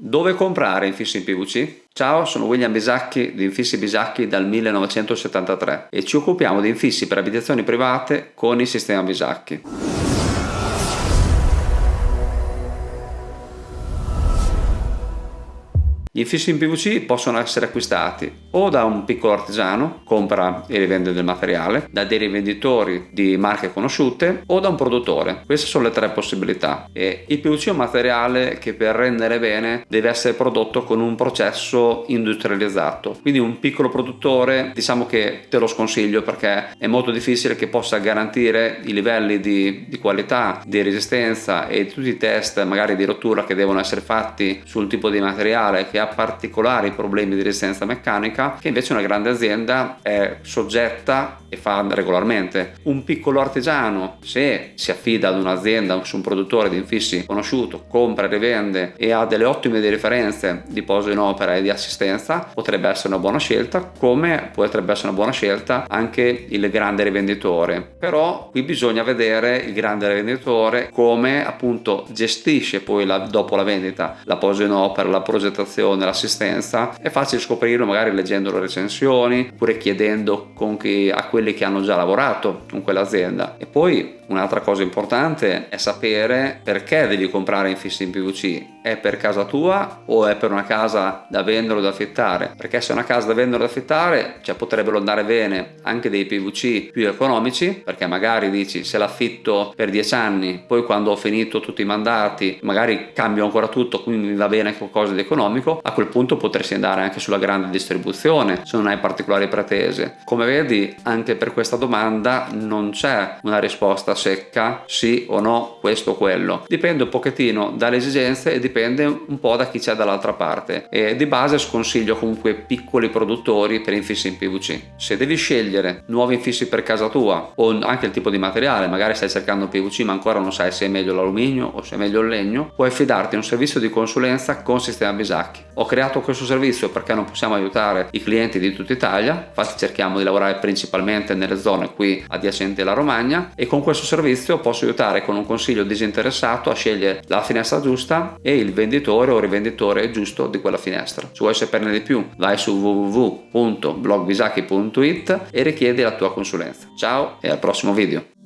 Dove comprare infissi in PVC? Ciao, sono William Bisacchi di Infissi Bisacchi dal 1973 e ci occupiamo di infissi per abitazioni private con il sistema Bisacchi. Gli infissi in PVC possono essere acquistati o da un piccolo artigiano, compra e rivende del materiale, da dei rivenditori di marche conosciute o da un produttore. Queste sono le tre possibilità. E il PVC è un materiale che per rendere bene deve essere prodotto con un processo industrializzato. Quindi un piccolo produttore diciamo che te lo sconsiglio perché è molto difficile che possa garantire i livelli di, di qualità, di resistenza e tutti i test magari di rottura che devono essere fatti sul tipo di materiale che ha particolari problemi di resistenza meccanica che invece una grande azienda è soggetta e fa regolarmente. Un piccolo artigiano se si affida ad un'azienda su un produttore di infissi conosciuto, compra e rivende e ha delle ottime differenze di poso in opera e di assistenza potrebbe essere una buona scelta come potrebbe essere una buona scelta anche il grande rivenditore però qui bisogna vedere il grande rivenditore come appunto gestisce poi la, dopo la vendita la posa in opera, la progettazione l'assistenza è facile scoprirlo magari leggendo le recensioni oppure chiedendo chi, a quelli che hanno già lavorato con quell'azienda e poi Un'altra cosa importante è sapere perché devi comprare infissi in PVC. È per casa tua o è per una casa da vendere o da affittare? Perché se è una casa da vendere o da affittare, cioè potrebbero andare bene anche dei PVC più economici, perché magari dici se l'affitto per 10 anni, poi quando ho finito tutti i mandati, magari cambio ancora tutto, quindi va bene qualcosa di economico, a quel punto potresti andare anche sulla grande distribuzione se non hai particolari pretese. Come vedi, anche per questa domanda non c'è una risposta secca sì o no questo o quello dipende un pochettino dalle esigenze e dipende un po' da chi c'è dall'altra parte. E di base sconsiglio comunque piccoli produttori per infissi in PVC se devi scegliere nuovi infissi per casa tua o anche il tipo di materiale magari stai cercando PVC ma ancora non sai se è meglio l'alluminio o se è meglio il legno puoi affidarti a un servizio di consulenza con sistema Bisacchi. Ho creato questo servizio perché non possiamo aiutare i clienti di tutta Italia infatti cerchiamo di lavorare principalmente nelle zone qui adiacenti alla Romagna e con questo servizio posso aiutare con un consiglio disinteressato a scegliere la finestra giusta e il venditore o rivenditore giusto di quella finestra. Se vuoi saperne di più vai su www.blogvisaki.it e richiedi la tua consulenza. Ciao e al prossimo video!